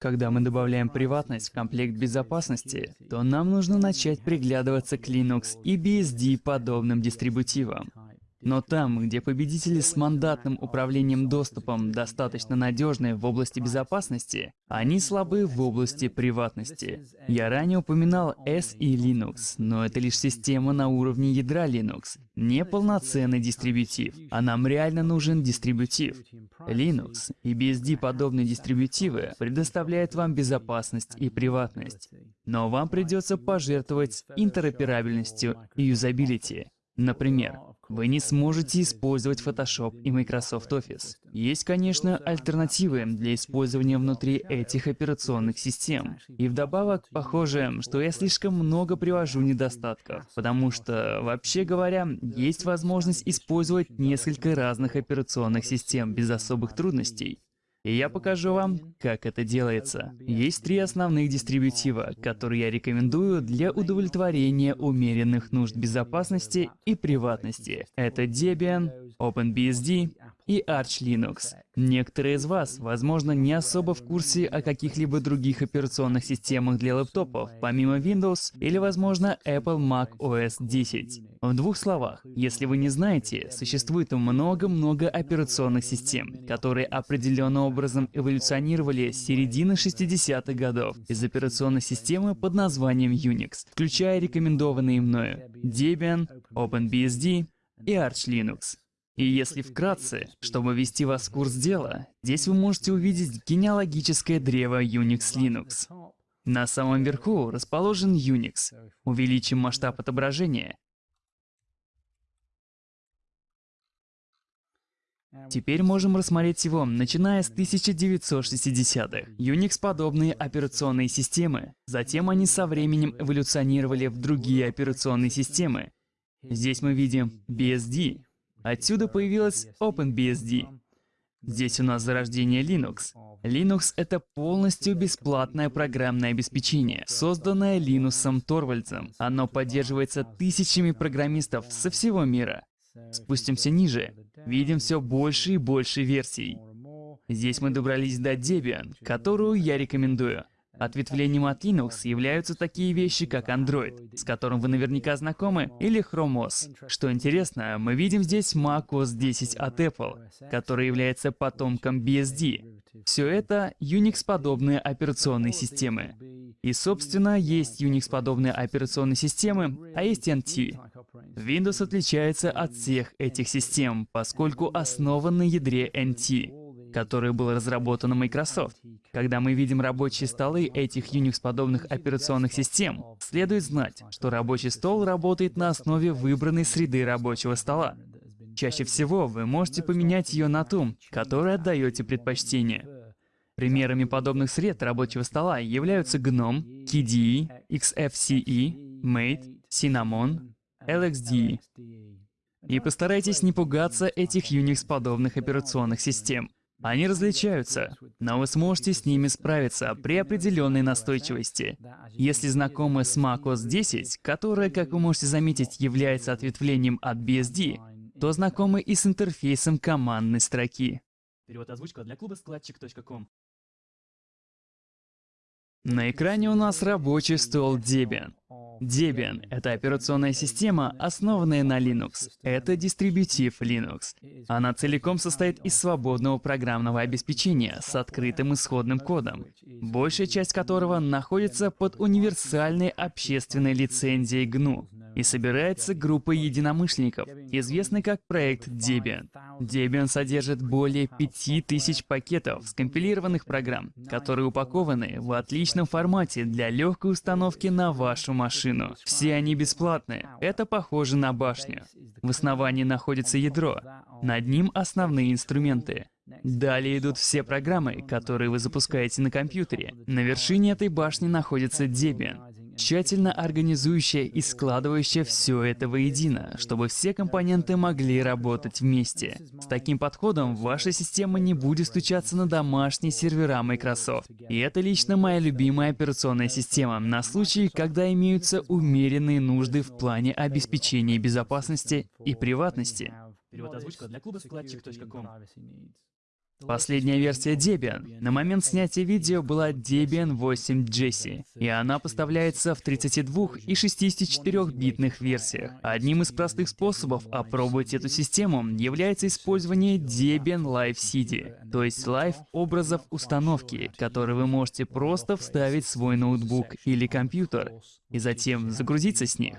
Когда мы добавляем приватность в комплект безопасности, то нам нужно начать приглядываться к Linux и BSD подобным дистрибутивам. Но там, где победители с мандатным управлением доступом достаточно надежны в области безопасности, они слабы в области приватности. Я ранее упоминал S и Linux, но это лишь система на уровне ядра Linux, не полноценный дистрибутив, а нам реально нужен дистрибутив. Linux и BSD подобные дистрибутивы предоставляют вам безопасность и приватность, но вам придется пожертвовать интероперабельностью и юзабилити. Например, вы не сможете использовать Photoshop и Microsoft Office. Есть, конечно, альтернативы для использования внутри этих операционных систем. И вдобавок, похоже, что я слишком много привожу недостатков, потому что, вообще говоря, есть возможность использовать несколько разных операционных систем без особых трудностей. И я покажу вам, как это делается. Есть три основных дистрибутива, которые я рекомендую для удовлетворения умеренных нужд безопасности и приватности. Это Debian, OpenBSD и Arch Linux. Некоторые из вас, возможно, не особо в курсе о каких-либо других операционных системах для лэптопов, помимо Windows или, возможно, Apple Mac OS 10. В двух словах, если вы не знаете, существует много-много операционных систем, которые определенным образом эволюционировали с середины 60-х годов из операционной системы под названием Unix, включая рекомендованные мною Debian, OpenBSD и Arch Linux. И если вкратце, чтобы ввести вас в курс дела, здесь вы можете увидеть генеалогическое древо Unix Linux. На самом верху расположен Unix. Увеличим масштаб отображения. Теперь можем рассмотреть его, начиная с 1960-х. Unix-подобные операционные системы. Затем они со временем эволюционировали в другие операционные системы. Здесь мы видим BSD, Отсюда появилась OpenBSD. Здесь у нас зарождение Linux. Linux — это полностью бесплатное программное обеспечение, созданное Линусом Торвальдсом. Оно поддерживается тысячами программистов со всего мира. Спустимся ниже. Видим все больше и больше версий. Здесь мы добрались до Debian, которую я рекомендую. Ответвлением от Linux являются такие вещи, как Android, с которым вы наверняка знакомы, или Chrome OS. Что интересно, мы видим здесь Mac OS 10 от Apple, который является потомком BSD. Все это Unix-подобные операционные системы. И, собственно, есть Unix-подобные операционные системы, а есть NT. Windows отличается от всех этих систем, поскольку основан на ядре NT который был разработан Microsoft. Когда мы видим рабочие столы этих Unix-подобных операционных систем, следует знать, что рабочий стол работает на основе выбранной среды рабочего стола. Чаще всего вы можете поменять ее на ту, которой отдаете предпочтение. Примерами подобных сред рабочего стола являются GNOME, KDE, XFCE, Mate, Cinnamon, LXDE. И постарайтесь не пугаться этих Unix-подобных операционных систем. Они различаются, но вы сможете с ними справиться при определенной настойчивости. Если знакомы с macOS 10, которая, как вы можете заметить, является ответвлением от BSD, то знакомы и с интерфейсом командной строки. Перевод озвучка для клуба складчик.ком На экране у нас рабочий стол Debian. Debian — это операционная система, основанная на Linux. Это дистрибутив Linux. Она целиком состоит из свободного программного обеспечения с открытым исходным кодом, большая часть которого находится под универсальной общественной лицензией GNU и собирается группой единомышленников, известной как проект Debian. Debian содержит более 5000 пакетов скомпилированных программ, которые упакованы в отличном формате для легкой установки на вашу машину. Все они бесплатные. Это похоже на башню. В основании находится ядро. Над ним основные инструменты. Далее идут все программы, которые вы запускаете на компьютере. На вершине этой башни находится Debian тщательно организующая и складывающая все это воедино, чтобы все компоненты могли работать вместе. С таким подходом ваша система не будет стучаться на домашние сервера Microsoft. И это лично моя любимая операционная система на случай, когда имеются умеренные нужды в плане обеспечения безопасности и приватности. Перевод озвучка для клуба складчик.ком Последняя версия Debian на момент снятия видео была Debian 8 Jessie, и она поставляется в 32 и 64-битных версиях. Одним из простых способов опробовать эту систему является использование Debian Live CD, то есть live образов установки, которые вы можете просто вставить в свой ноутбук или компьютер, и затем загрузиться с них.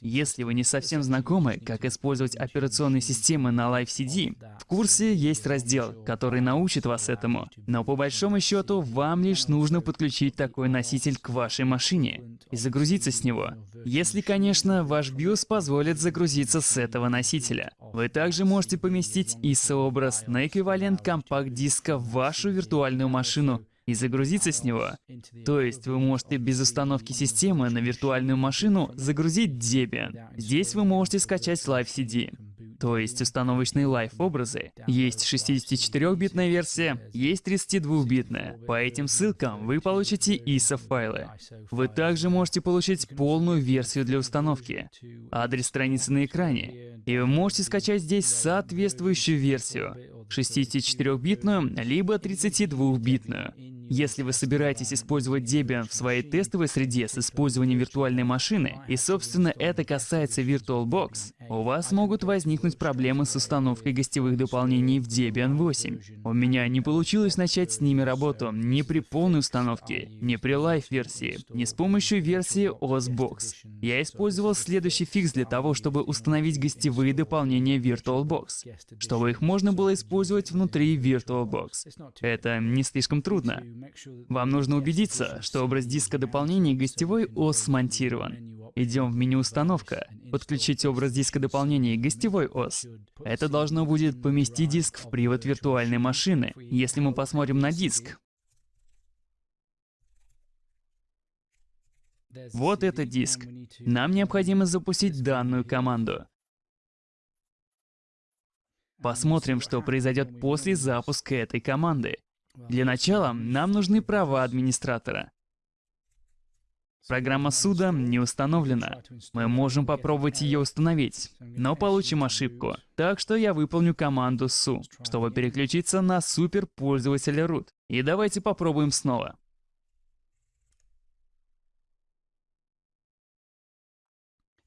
Если вы не совсем знакомы, как использовать операционные системы на Live CD, в курсе есть раздел, который научит вас этому. Но по большому счету, вам лишь нужно подключить такой носитель к вашей машине и загрузиться с него. Если, конечно, ваш BIOS позволит загрузиться с этого носителя. Вы также можете поместить ISO-образ на эквивалент компакт-диска в вашу виртуальную машину и загрузиться с него. То есть вы можете без установки системы на виртуальную машину загрузить Debian. Здесь вы можете скачать Live CD то есть установочные лайф-образы. Есть 64-битная версия, есть 32-битная. По этим ссылкам вы получите ISO-файлы. Вы также можете получить полную версию для установки. Адрес страницы на экране. И вы можете скачать здесь соответствующую версию. 64-битную, либо 32-битную. Если вы собираетесь использовать Debian в своей тестовой среде с использованием виртуальной машины, и собственно это касается VirtualBox, у вас могут возникнуть проблемы с установкой гостевых дополнений в Debian 8. У меня не получилось начать с ними работу ни при полной установке, ни при live-версии, ни с помощью версии OSBox. Я использовал следующий фикс для того, чтобы установить гостевые дополнения VirtualBox, чтобы их можно было использовать внутри VirtualBox. Это не слишком трудно. Вам нужно убедиться, что образ диска дополнений гостевой ОС смонтирован. Идем в меню «Установка», подключить образ диска дополнений гостевой ОС. Это должно будет поместить диск в привод виртуальной машины. Если мы посмотрим на диск, Вот это диск. Нам необходимо запустить данную команду. Посмотрим, что произойдет после запуска этой команды. Для начала нам нужны права администратора. Программа суда не установлена. Мы можем попробовать ее установить, но получим ошибку. Так что я выполню команду su, чтобы переключиться на суперпользователя root. И давайте попробуем снова.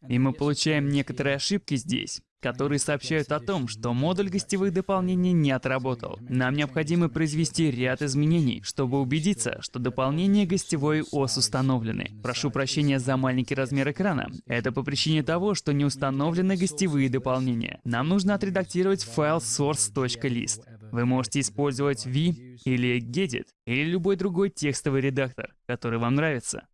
И мы получаем некоторые ошибки здесь которые сообщают о том, что модуль гостевых дополнений не отработал. Нам необходимо произвести ряд изменений, чтобы убедиться, что дополнения гостевой ОС установлены. Прошу прощения за маленький размер экрана. Это по причине того, что не установлены гостевые дополнения. Нам нужно отредактировать файл source.list. Вы можете использовать V или Gedit, или любой другой текстовый редактор, который вам нравится.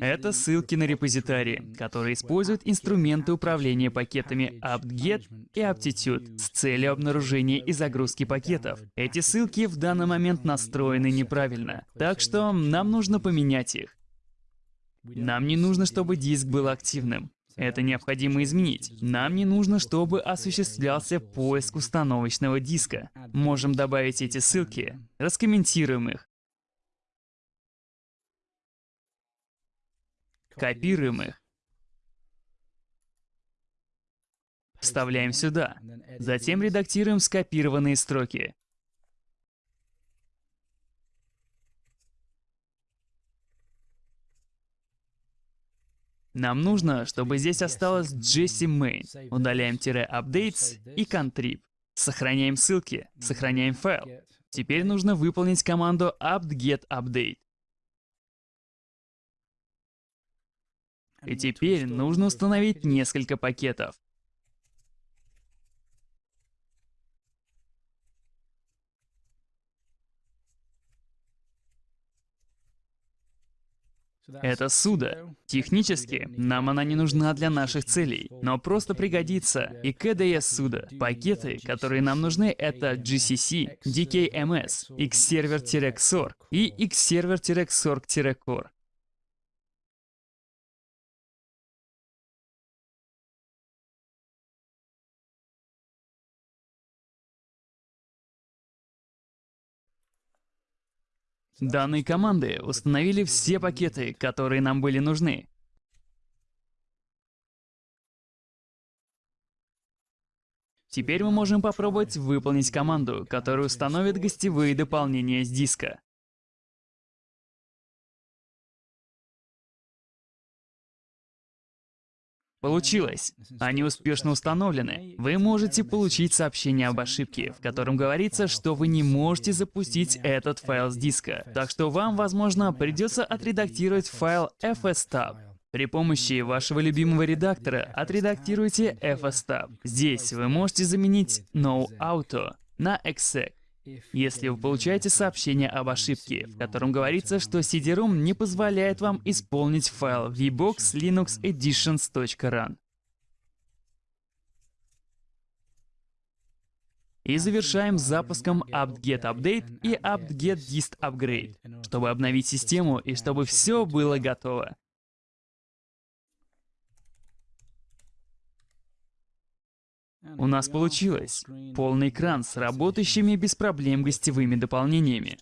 Это ссылки на репозитории, которые используют инструменты управления пакетами apt-get и aptitude с целью обнаружения и загрузки пакетов. Эти ссылки в данный момент настроены неправильно, так что нам нужно поменять их. Нам не нужно, чтобы диск был активным. Это необходимо изменить. Нам не нужно, чтобы осуществлялся поиск установочного диска. Можем добавить эти ссылки, раскомментируем их, Копируем их. Вставляем сюда. Затем редактируем скопированные строки. Нам нужно, чтобы здесь осталось Jesse Main. Удаляем тире updates и contrib. Сохраняем ссылки, сохраняем файл. Теперь нужно выполнить команду apt-get update. И теперь нужно установить несколько пакетов. Это суда. Технически, нам она не нужна для наших целей, но просто пригодится. И KDS суда. Пакеты, которые нам нужны, это GCC, DKMS, Xserver-XOR и Xserver-XORG-Core. Данные команды установили все пакеты, которые нам были нужны. Теперь мы можем попробовать выполнить команду, которая установит гостевые дополнения с диска. Получилось. Они успешно установлены. Вы можете получить сообщение об ошибке, в котором говорится, что вы не можете запустить этот файл с диска. Так что вам, возможно, придется отредактировать файл fstab. При помощи вашего любимого редактора отредактируйте fstab. Здесь вы можете заменить noauto на exec. Если вы получаете сообщение об ошибке, в котором говорится, что CD-ROM не позволяет вам исполнить файл vbox linux editions.run. И завершаем запуском apt-get update и apt-get dist upgrade, чтобы обновить систему и чтобы все было готово. У нас получилось. Полный экран с работающими без проблем гостевыми дополнениями.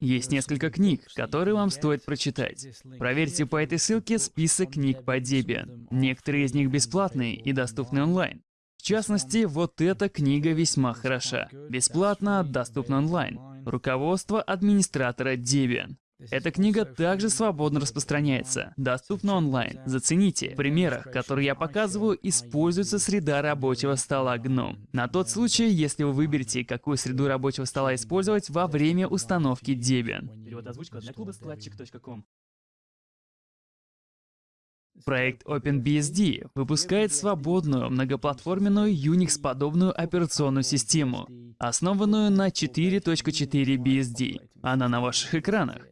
Есть несколько книг, которые вам стоит прочитать. Проверьте по этой ссылке список книг по Debian. Некоторые из них бесплатные и доступны онлайн. В частности, вот эта книга весьма хороша. Бесплатно, доступна онлайн. Руководство администратора Debian. Эта книга также свободно распространяется, доступна онлайн. Зацените, в примерах, которые я показываю, используется среда рабочего стола GNOME. На тот случай, если вы выберете, какую среду рабочего стола использовать во время установки Debian. Проект OpenBSD выпускает свободную многоплатформенную Unix-подобную операционную систему, основанную на 4.4 BSD. Она на ваших экранах.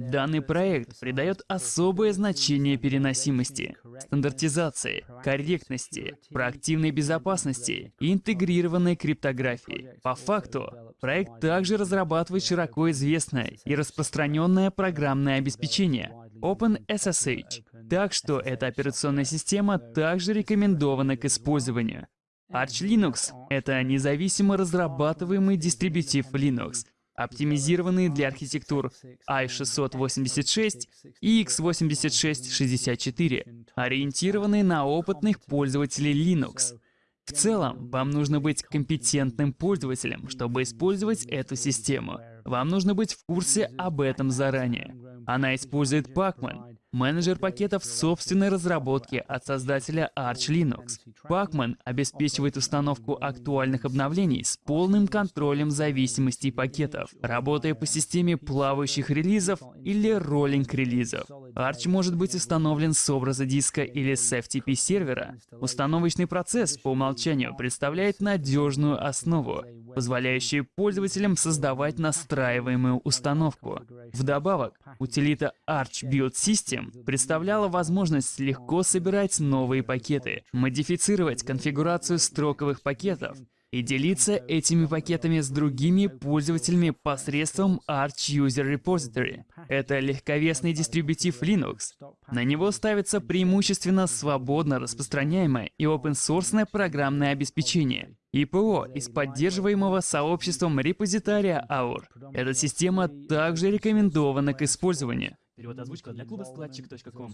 Данный проект придает особое значение переносимости, стандартизации, корректности, проактивной безопасности и интегрированной криптографии. По факту, проект также разрабатывает широко известное и распространенное программное обеспечение OpenSSH, так что эта операционная система также рекомендована к использованию. Arch Linux — это независимо разрабатываемый дистрибутив Linux, оптимизированные для архитектур i686 и x86-64, ориентированные на опытных пользователей Linux. В целом, вам нужно быть компетентным пользователем, чтобы использовать эту систему. Вам нужно быть в курсе об этом заранее. Она использует Pacman, менеджер пакетов собственной разработки от создателя Arch Linux. Pacman обеспечивает установку актуальных обновлений с полным контролем зависимостей пакетов, работая по системе плавающих релизов или роллинг-релизов. Arch может быть установлен с образа диска или с FTP сервера. Установочный процесс по умолчанию представляет надежную основу, позволяющую пользователям создавать настраиваемую установку. Вдобавок, утилита Arch Build System представляла возможность легко собирать новые пакеты, модифицировать конфигурацию строковых пакетов и делиться этими пакетами с другими пользователями посредством Arch User Repository. Это легковесный дистрибутив Linux. На него ставится преимущественно свободно распространяемое и open-source программное обеспечение, ИПО из поддерживаемого сообществом репозитария AUR. Эта система также рекомендована к использованию. Перевод озвучка для клуба складчик.ком.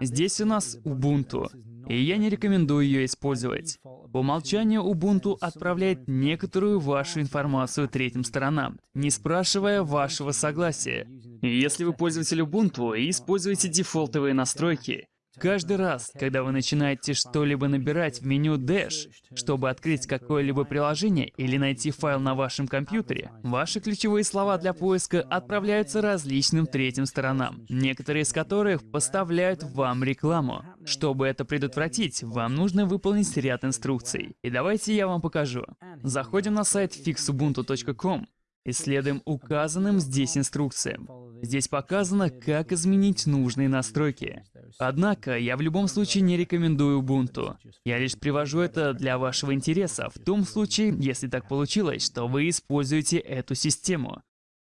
Здесь у нас Ubuntu, и я не рекомендую ее использовать. По умолчанию Ubuntu отправляет некоторую вашу информацию третьим сторонам, не спрашивая вашего согласия. Если вы пользователь Ubuntu и используете дефолтовые настройки, Каждый раз, когда вы начинаете что-либо набирать в меню Dash, чтобы открыть какое-либо приложение или найти файл на вашем компьютере, ваши ключевые слова для поиска отправляются различным третьим сторонам, некоторые из которых поставляют вам рекламу. Чтобы это предотвратить, вам нужно выполнить ряд инструкций. И давайте я вам покажу. Заходим на сайт fixubuntu.com Исследуем указанным здесь инструкциям. Здесь показано, как изменить нужные настройки. Однако, я в любом случае не рекомендую Ubuntu. Я лишь привожу это для вашего интереса, в том случае, если так получилось, что вы используете эту систему.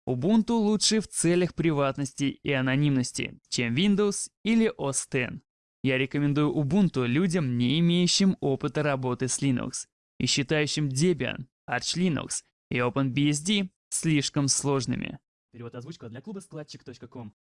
Ubuntu лучше в целях приватности и анонимности, чем Windows или OS X. Я рекомендую Ubuntu людям, не имеющим опыта работы с Linux, и считающим Debian, Arch Linux и OpenBSD слишком сложными. Перевод озвучка для клуба складчик.ком.